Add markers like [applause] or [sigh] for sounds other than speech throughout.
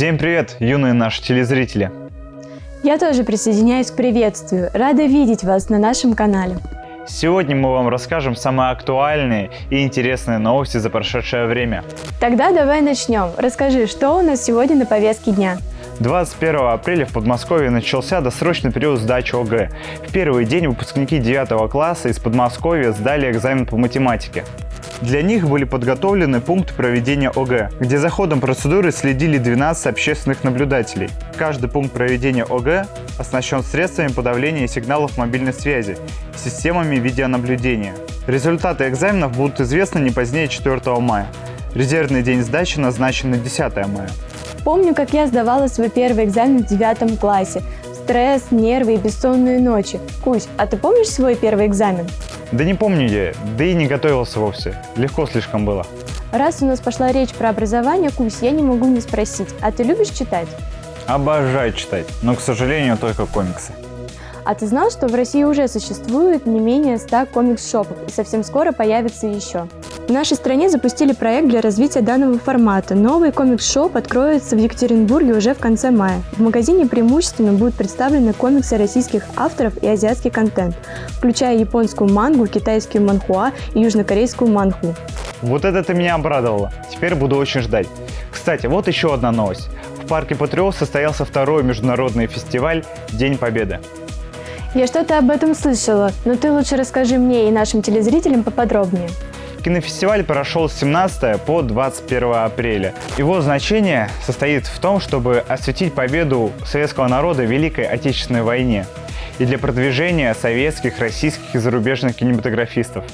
Всем привет, юные наши телезрители! Я тоже присоединяюсь к приветствию. Рада видеть вас на нашем канале. Сегодня мы вам расскажем самые актуальные и интересные новости за прошедшее время. Тогда давай начнем. Расскажи, что у нас сегодня на повестке дня? 21 апреля в Подмосковье начался досрочный период сдачи ОГЭ. В первый день выпускники 9 класса из Подмосковья сдали экзамен по математике. Для них были подготовлены пункты проведения ОГЭ, где за ходом процедуры следили 12 общественных наблюдателей. Каждый пункт проведения ОГЭ оснащен средствами подавления сигналов мобильной связи системами видеонаблюдения. Результаты экзаменов будут известны не позднее 4 мая. Резервный день сдачи назначен на 10 мая. Помню, как я сдавала свой первый экзамен в девятом классе. Стресс, нервы и бессонные ночи. Кусь, а ты помнишь свой первый экзамен? Да не помню я, да и не готовился вовсе. Легко слишком было. Раз у нас пошла речь про образование, Кусь, я не могу не спросить, а ты любишь читать? Обожаю читать, но, к сожалению, только комиксы. А ты знал, что в России уже существует не менее 100 комикс-шопов и совсем скоро появится еще? В нашей стране запустили проект для развития данного формата. Новый комикс-шоп откроется в Екатеринбурге уже в конце мая. В магазине преимущественно будут представлены комиксы российских авторов и азиатский контент, включая японскую мангу, китайскую манхуа и южнокорейскую манху. Вот это ты меня обрадовало. Теперь буду очень ждать. Кстати, вот еще одна новость. В парке Патриот состоялся второй международный фестиваль «День Победы». Я что-то об этом слышала, но ты лучше расскажи мне и нашим телезрителям поподробнее. Кинофестиваль прошел с 17 по 21 апреля. Его значение состоит в том, чтобы осветить победу советского народа в Великой Отечественной войне и для продвижения советских, российских и зарубежных кинематографистов.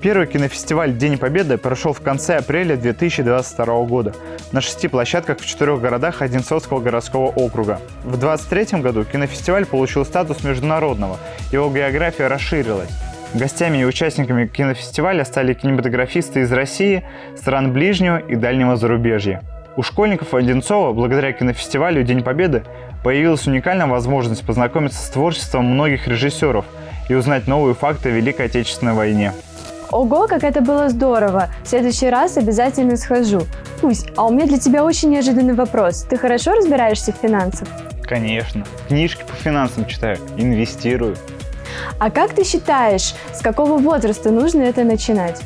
Первый кинофестиваль «День Победы» прошел в конце апреля 2022 года на шести площадках в четырех городах Одинцовского городского округа. В 2023 году кинофестиваль получил статус международного, его география расширилась. Гостями и участниками кинофестиваля стали кинематографисты из России, стран ближнего и дальнего зарубежья. У школьников Одинцова, благодаря кинофестивалю «День Победы», появилась уникальная возможность познакомиться с творчеством многих режиссеров и узнать новые факты о Великой Отечественной войне. Ого, как это было здорово! В следующий раз обязательно схожу. Пусть, а у меня для тебя очень неожиданный вопрос. Ты хорошо разбираешься в финансах? Конечно. Книжки по финансам читаю, инвестирую. А как ты считаешь, с какого возраста нужно это начинать?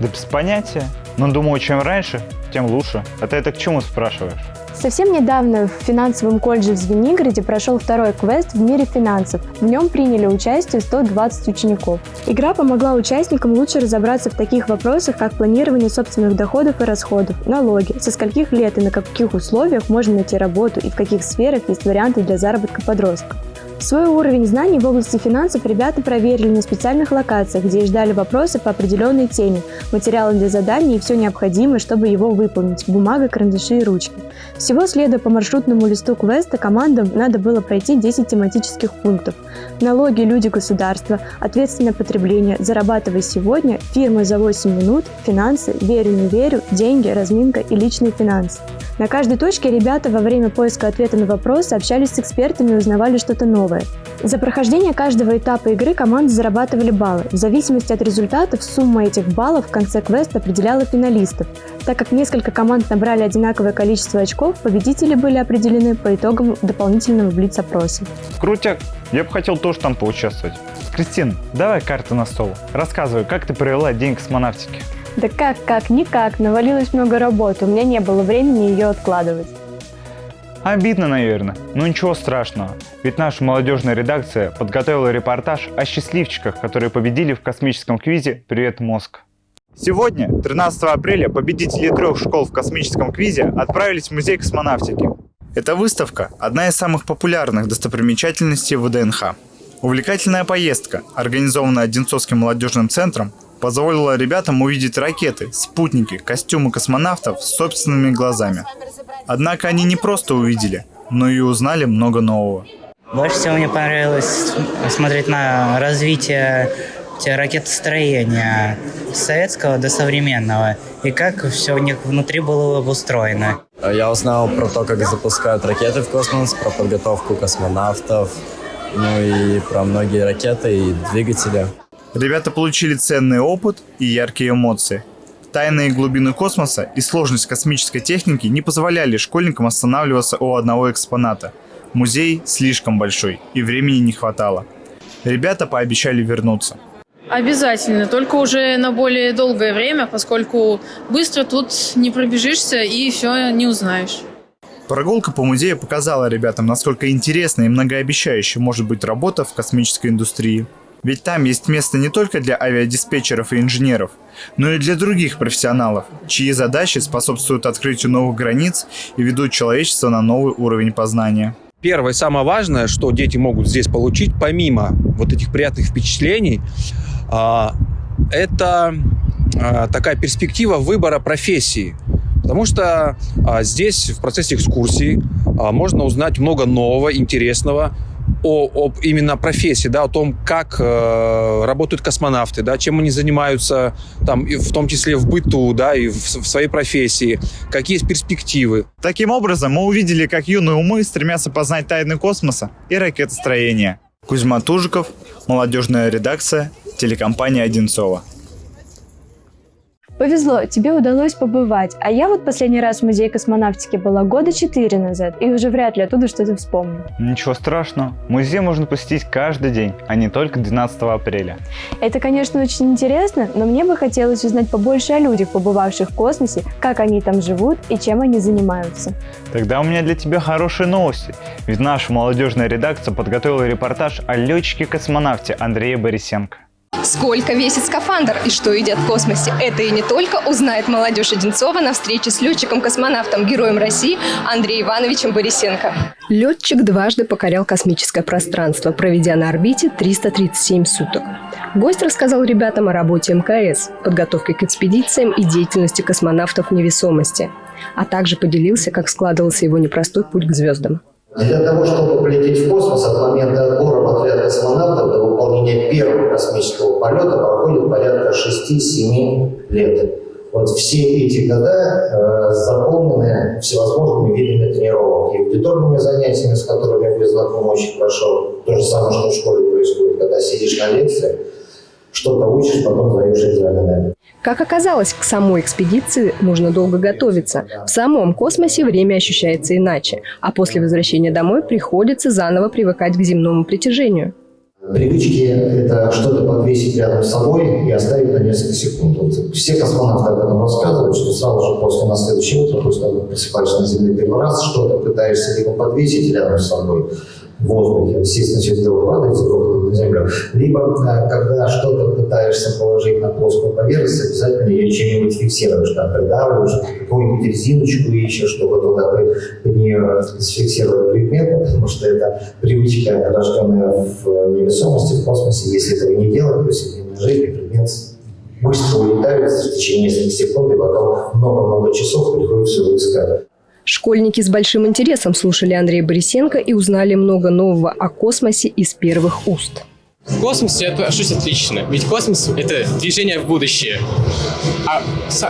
Да без понятия. Но думаю, чем раньше, тем лучше. А ты это к чему спрашиваешь? Совсем недавно в финансовом колледже в Звенигороде прошел второй квест в мире финансов. В нем приняли участие 120 учеников. Игра помогла участникам лучше разобраться в таких вопросах, как планирование собственных доходов и расходов, налоги, со скольких лет и на каких условиях можно найти работу и в каких сферах есть варианты для заработка подростков. Свой уровень знаний в области финансов ребята проверили на специальных локациях, где ждали вопросы по определенной теме, материалы для заданий и все необходимое, чтобы его выполнить – бумага, карандаши и ручки. Всего следуя по маршрутному листу квеста, командам надо было пройти 10 тематических пунктов. Налоги, люди, государство, ответственное потребление, зарабатывай сегодня, фирмы за 8 минут, финансы, верю, не верю, деньги, разминка и личные финансы. На каждой точке ребята во время поиска ответа на вопросы общались с экспертами и узнавали что-то новое. За прохождение каждого этапа игры команды зарабатывали баллы. В зависимости от результатов сумма этих баллов в конце квеста определяла финалистов. Так как несколько команд набрали одинаковое количество очков, победители были определены по итогам дополнительного блиц-опроса. Крутяк! Я бы хотел тоже там поучаствовать. Кристин, давай карты на стол. Рассказывай, как ты провела день космонавтики? Да как, как, никак. Навалилось много работы, у меня не было времени ее откладывать. Обидно, наверное, но ничего страшного, ведь наша молодежная редакция подготовила репортаж о счастливчиках, которые победили в космическом квизе «Привет, мозг». Сегодня, 13 апреля, победители трех школ в космическом квизе отправились в музей космонавтики. Эта выставка – одна из самых популярных достопримечательностей ВДНХ. Увлекательная поездка, организованная Одинцовским молодежным центром, позволила ребятам увидеть ракеты, спутники, костюмы космонавтов собственными глазами. Однако они не просто увидели, но и узнали много нового. Больше всего мне понравилось смотреть на развитие ракетостроения советского до современного и как все у них внутри было обустроено. Я узнал про то, как запускают ракеты в космос, про подготовку космонавтов, ну и про многие ракеты и двигатели. Ребята получили ценный опыт и яркие эмоции. Тайные глубины космоса и сложность космической техники не позволяли школьникам останавливаться у одного экспоната. Музей слишком большой, и времени не хватало. Ребята пообещали вернуться. Обязательно, только уже на более долгое время, поскольку быстро тут не пробежишься и все не узнаешь. Прогулка по музею показала ребятам, насколько интересной и многообещающей может быть работа в космической индустрии. Ведь там есть место не только для авиадиспетчеров и инженеров, но и для других профессионалов, чьи задачи способствуют открытию новых границ и ведут человечество на новый уровень познания. Первое, самое важное, что дети могут здесь получить, помимо вот этих приятных впечатлений, а, это а, такая перспектива выбора профессии. Потому что а, здесь в процессе экскурсии можно узнать много нового, интересного, о, об именно профессии, да, о том, как э, работают космонавты, да, чем они занимаются, там, и в том числе в быту, да, и в, в своей профессии, какие есть перспективы. Таким образом, мы увидели, как юные умы стремятся познать тайны космоса и ракетостроения. Кузьма Тужиков, молодежная редакция, телекомпания «Одинцова». Повезло, тебе удалось побывать, а я вот последний раз в музее космонавтики была года четыре назад, и уже вряд ли оттуда что-то вспомню. Ничего страшного, музей можно посетить каждый день, а не только 12 апреля. Это, конечно, очень интересно, но мне бы хотелось узнать побольше о людях, побывавших в космосе, как они там живут и чем они занимаются. Тогда у меня для тебя хорошие новости, ведь наша молодежная редакция подготовила репортаж о летчике-космонавте Андрее Борисенко. Сколько весит скафандр и что едят в космосе? Это и не только узнает молодежь Одинцова на встрече с летчиком-космонавтом, героем России Андреем Ивановичем Борисенко. Летчик дважды покорял космическое пространство, проведя на орбите 337 суток. Гость рассказал ребятам о работе МКС, подготовке к экспедициям и деятельности космонавтов в невесомости, а также поделился, как складывался его непростой путь к звездам. Для того, чтобы полететь в космос от момента отбора в отряд космонавтов до выполнения первого космического полета проходит порядка 6-7 лет. Вот все эти года э, заполнены всевозможными видами тренировок. И аудиторными занятиями, с которыми вы знакомы очень хорошо, то же самое, что в школе происходит, когда сидишь на лекции, что-то учишь, потом сдаешь экзамены. Как оказалось, к самой экспедиции нужно долго готовиться. В самом космосе время ощущается иначе, а после возвращения домой приходится заново привыкать к земному притяжению. Привычки – это что-то подвесить рядом с собой и оставить на несколько секунд. Вот все космонавты об этом рассказывают, что сразу же после на следующее утро, после того, как просыпаешься на Земле первый раз, что-то пытаешься либо подвесить рядом с собой, в воздухе, естественно, все дело падает с на землю, либо э, когда что-то пытаешься положить на плоскую поверхность, обязательно ее чем-нибудь фиксируешь, там придавливаешь, какую-нибудь резиночку ищешь, чтобы туда под нее зафиксировать предмет, потому что это привычка, рожденная в невесомости, в космосе. Если этого не делать, то в жизни предмет быстро улетает в течение нескольких секунд, и потом много-много часов приходится его искать. Школьники с большим интересом слушали Андрея Борисенко и узнали много нового о космосе из первых уст. В космосе я отношусь отлично, ведь космос – это движение в будущее. А,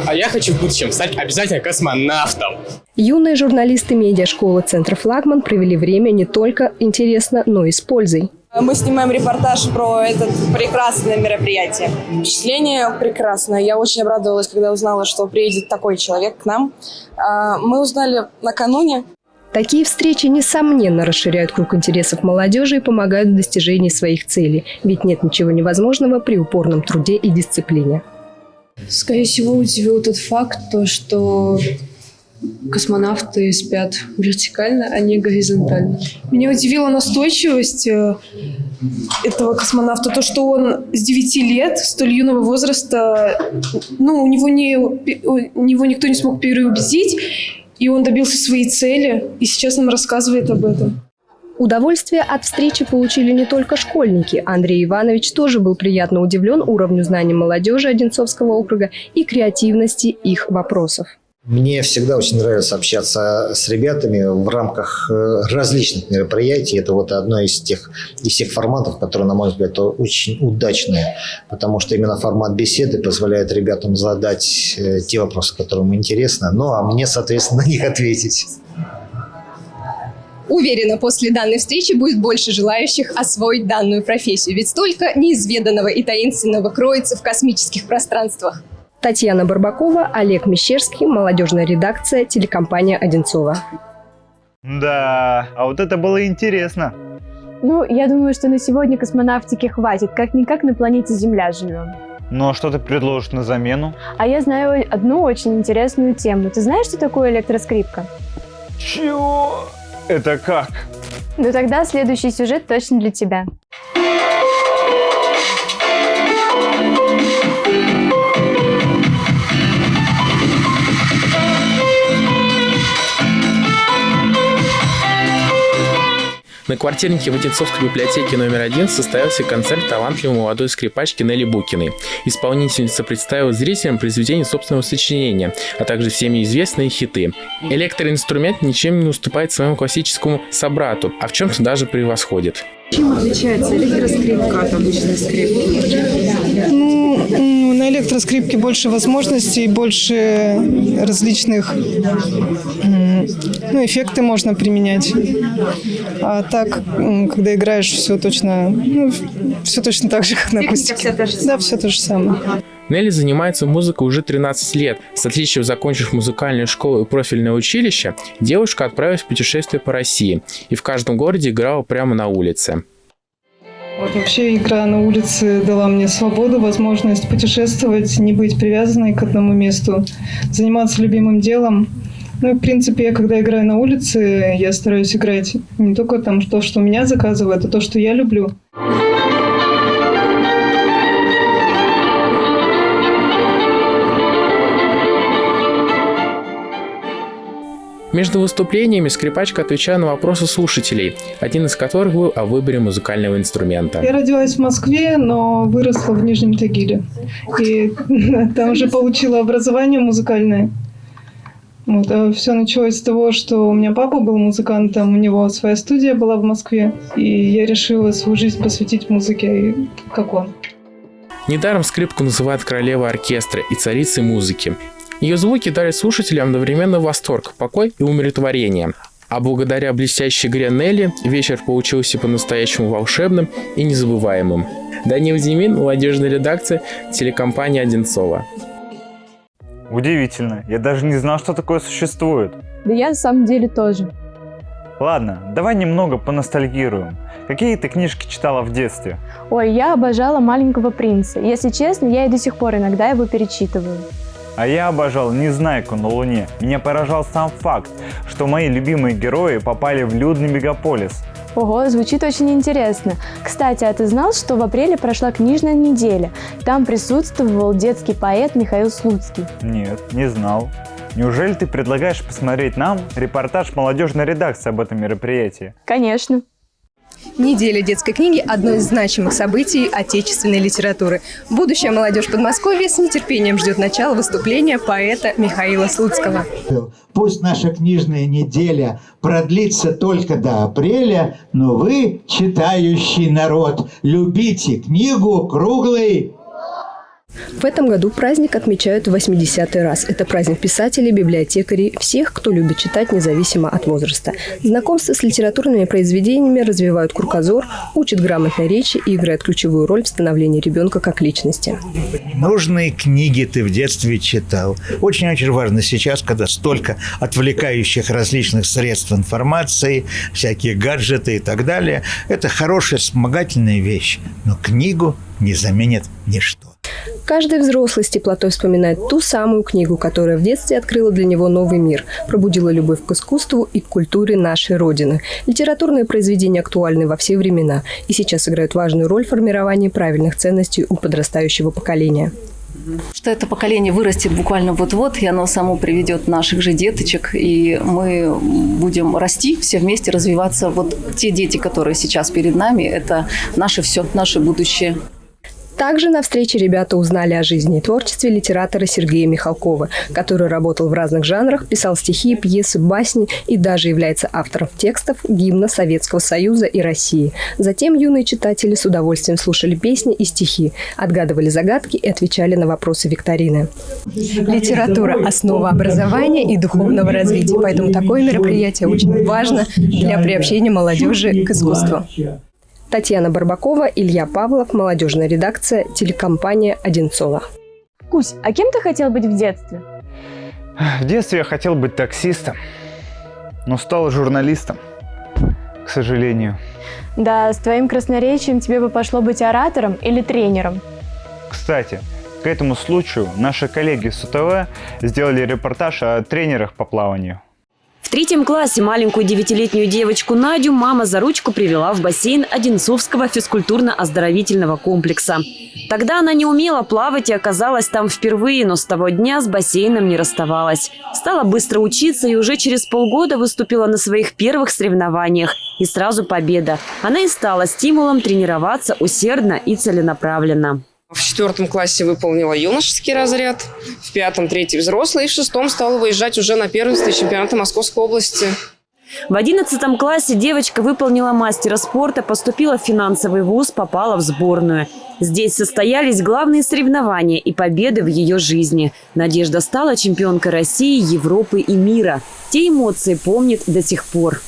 а я хочу в будущем стать обязательно космонавтом. Юные журналисты медиашколы «Центр Флагман» провели время не только интересно, но и с пользой. Мы снимаем репортаж про это прекрасное мероприятие. Впечатление прекрасное. Я очень обрадовалась, когда узнала, что приедет такой человек к нам. А, мы узнали накануне. Такие встречи, несомненно, расширяют круг интересов молодежи и помогают в достижении своих целей. Ведь нет ничего невозможного при упорном труде и дисциплине. Скорее всего, удивил тот факт, то, что космонавты спят вертикально, а не горизонтально. Меня удивила настойчивость э, этого космонавта, то, что он с 9 лет, столь юного возраста, ну, у него, не, у него никто не смог переубедить, и он добился своей цели, и сейчас нам рассказывает об этом. Удовольствие от встречи получили не только школьники. Андрей Иванович тоже был приятно удивлен уровню знаний молодежи Одинцовского округа и креативности их вопросов. Мне всегда очень нравится общаться с ребятами в рамках э, различных мероприятий. Это вот одно из тех, из тех форматов, которые, на мой взгляд, очень удачные, потому что именно формат беседы позволяет ребятам задать э, те вопросы, которые им интересны, ну а мне, соответственно, [laughs] на них ответить. Уверена, после данной встречи будет больше желающих освоить данную профессию, ведь столько неизведанного и таинственного кроется в космических пространствах. Татьяна Барбакова, Олег Мещерский, молодежная редакция, телекомпания «Одинцова». Да, а вот это было интересно. Ну, я думаю, что на сегодня космонавтики хватит. Как-никак на планете Земля живем. Ну а что ты предложишь на замену? А я знаю одну очень интересную тему. Ты знаешь, что такое электроскрипка? Чего? Это как? Ну тогда следующий сюжет точно для тебя. На квартирнике в Одинцовской библиотеке номер один состоялся концерт талантливой молодой скрипачки Нелли Букиной. Исполнительница представила зрителям произведения собственного сочинения, а также всеми известные хиты. Электроинструмент ничем не уступает своему классическому собрату, а в чем-то даже превосходит. Чем отличается электроскрипка от обычной скрипки? Ну, на электроскрипке больше возможностей, больше различных ну, эффекты можно применять. А так, когда играешь, все точно, ну, все точно так же, как на акустике. Да, все то же самое. Нелли занимается музыкой уже 13 лет. С отличием закончив музыкальную школу и профильное училище, девушка отправилась в путешествие по России и в каждом городе играла прямо на улице. Вот вообще игра на улице дала мне свободу, возможность путешествовать, не быть привязанной к одному месту, заниматься любимым делом. Ну, в принципе, я когда играю на улице, я стараюсь играть не только там то, что меня заказывают, а то, что я люблю. Между выступлениями скрипачка отвечала на вопросы слушателей, один из которых был о выборе музыкального инструмента. Я родилась в Москве, но выросла в Нижнем Тагиле. И [laughs] там уже получила образование музыкальное. Вот, а все началось с того, что у меня папа был музыкантом, у него своя студия была в Москве, и я решила свою жизнь посвятить музыке, как он. Недаром скрипку называют королевой оркестра и царицей музыки. Ее звуки дарят слушателям одновременно восторг, покой и умиротворение. А благодаря блестящей игре Нелли вечер получился по-настоящему волшебным и незабываемым. Данил Зимин, молодежная редакция, телекомпания «Одинцова». Удивительно. Я даже не знал, что такое существует. Да я на самом деле тоже. Ладно, давай немного поностальгируем. Какие ты книжки читала в детстве? Ой, я обожала «Маленького принца». Если честно, я и до сих пор иногда его перечитываю. А я обожал «Незнайку на Луне». Меня поражал сам факт, что мои любимые герои попали в людный мегаполис. Ого, звучит очень интересно. Кстати, а ты знал, что в апреле прошла книжная неделя? Там присутствовал детский поэт Михаил Слуцкий. Нет, не знал. Неужели ты предлагаешь посмотреть нам репортаж молодежной редакции об этом мероприятии? Конечно. Неделя детской книги – одно из значимых событий отечественной литературы. Будущая молодежь Подмосковья с нетерпением ждет начала выступления поэта Михаила Слуцкого. Пусть наша книжная неделя продлится только до апреля, но вы, читающий народ, любите книгу круглой в этом году праздник отмечают в 80-й раз. Это праздник писателей, библиотекарей, всех, кто любит читать независимо от возраста. Знакомство с литературными произведениями развивают кругозор, учат грамотной речи и играют ключевую роль в становлении ребенка как личности. Нужные книги ты в детстве читал. Очень-очень важно сейчас, когда столько отвлекающих различных средств информации, всякие гаджеты и так далее. Это хорошая вспомогательная вещь, но книгу не заменит ничто. Каждый взрослый с теплотой вспоминает ту самую книгу, которая в детстве открыла для него новый мир, пробудила любовь к искусству и к культуре нашей Родины. Литературные произведения актуальны во все времена и сейчас играют важную роль в формировании правильных ценностей у подрастающего поколения что это поколение вырастет буквально вот-вот, и оно само приведет наших же деточек, и мы будем расти все вместе, развиваться. Вот те дети, которые сейчас перед нами, это наше все, наше будущее. Также на встрече ребята узнали о жизни и творчестве литератора Сергея Михалкова, который работал в разных жанрах, писал стихи, пьесы, басни и даже является автором текстов гимна Советского Союза и России. Затем юные читатели с удовольствием слушали песни и стихи, отгадывали загадки и отвечали на вопросы викторины. Литература – основа образования и духовного развития, поэтому такое мероприятие очень важно для приобщения молодежи к искусству. Татьяна Барбакова, Илья Павлов, молодежная редакция, телекомпания «Одинцова». Кусь, а кем ты хотел быть в детстве? В детстве я хотел быть таксистом, но стал журналистом, к сожалению. Да, с твоим красноречием тебе бы пошло быть оратором или тренером. Кстати, к этому случаю наши коллеги с УТВ сделали репортаж о тренерах по плаванию. В третьем классе маленькую девятилетнюю девочку Надю мама за ручку привела в бассейн Одинцовского физкультурно-оздоровительного комплекса. Тогда она не умела плавать и оказалась там впервые, но с того дня с бассейном не расставалась. Стала быстро учиться и уже через полгода выступила на своих первых соревнованиях. И сразу победа. Она и стала стимулом тренироваться усердно и целенаправленно. В четвертом классе выполнила юношеский разряд, в пятом – третий взрослый, и в шестом стала выезжать уже на первенство чемпионата Московской области. В одиннадцатом классе девочка выполнила мастера спорта, поступила в финансовый вуз, попала в сборную. Здесь состоялись главные соревнования и победы в ее жизни. Надежда стала чемпионкой России, Европы и мира. Те эмоции помнит до сих пор.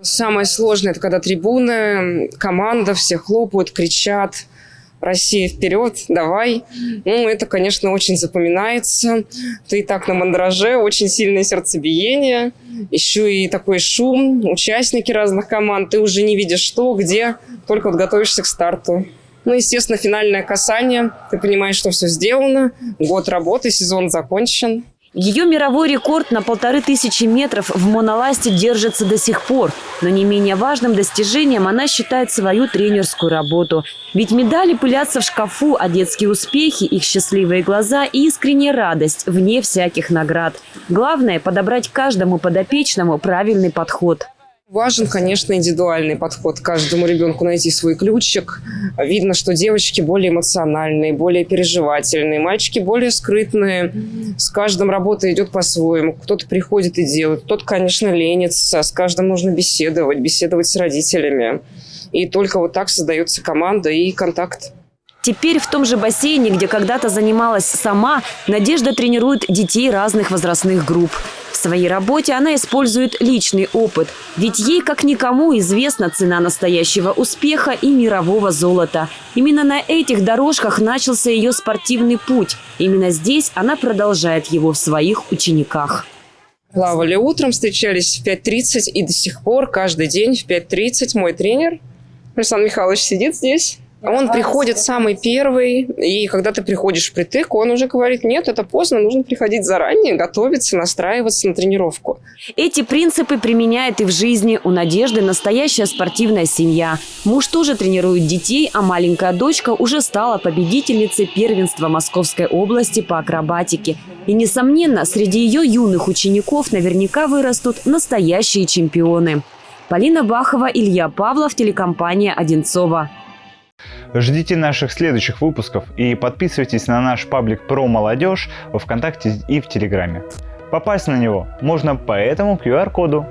Самое сложное – это когда трибуны, команда, все хлопают, кричат – Россия вперед, давай. Ну, это, конечно, очень запоминается. Ты так на мандраже, очень сильное сердцебиение. Еще и такой шум, участники разных команд. Ты уже не видишь что, где, только вот готовишься к старту. Ну, естественно, финальное касание. Ты понимаешь, что все сделано. Год работы, сезон закончен. Ее мировой рекорд на полторы тысячи метров в моноласте держится до сих пор. Но не менее важным достижением она считает свою тренерскую работу. Ведь медали пылятся в шкафу, а детские успехи, их счастливые глаза и искренняя радость вне всяких наград. Главное – подобрать каждому подопечному правильный подход. Важен, конечно, индивидуальный подход. Каждому ребенку найти свой ключик. Видно, что девочки более эмоциональные, более переживательные, мальчики более скрытные. С каждым работа идет по-своему. Кто-то приходит и делает, кто-то, конечно, ленится. С каждым нужно беседовать, беседовать с родителями. И только вот так создается команда и контакт. Теперь в том же бассейне, где когда-то занималась сама, Надежда тренирует детей разных возрастных групп. Своей работе она использует личный опыт, ведь ей как никому известна цена настоящего успеха и мирового золота. Именно на этих дорожках начался ее спортивный путь. Именно здесь она продолжает его в своих учениках. Плавали утром, встречались в 5.30 и до сих пор каждый день в 5.30 мой тренер Александр Михайлович сидит здесь он приходит самый первый, и когда ты приходишь впритык, он уже говорит, нет, это поздно, нужно приходить заранее, готовиться, настраиваться на тренировку. Эти принципы применяет и в жизни. У Надежды настоящая спортивная семья. Муж тоже тренирует детей, а маленькая дочка уже стала победительницей первенства Московской области по акробатике. И, несомненно, среди ее юных учеников наверняка вырастут настоящие чемпионы. Полина Бахова, Илья Павлов, телекомпания «Одинцова». Ждите наших следующих выпусков и подписывайтесь на наш паблик про молодежь во Вконтакте и в Телеграме. Попасть на него можно по этому QR-коду.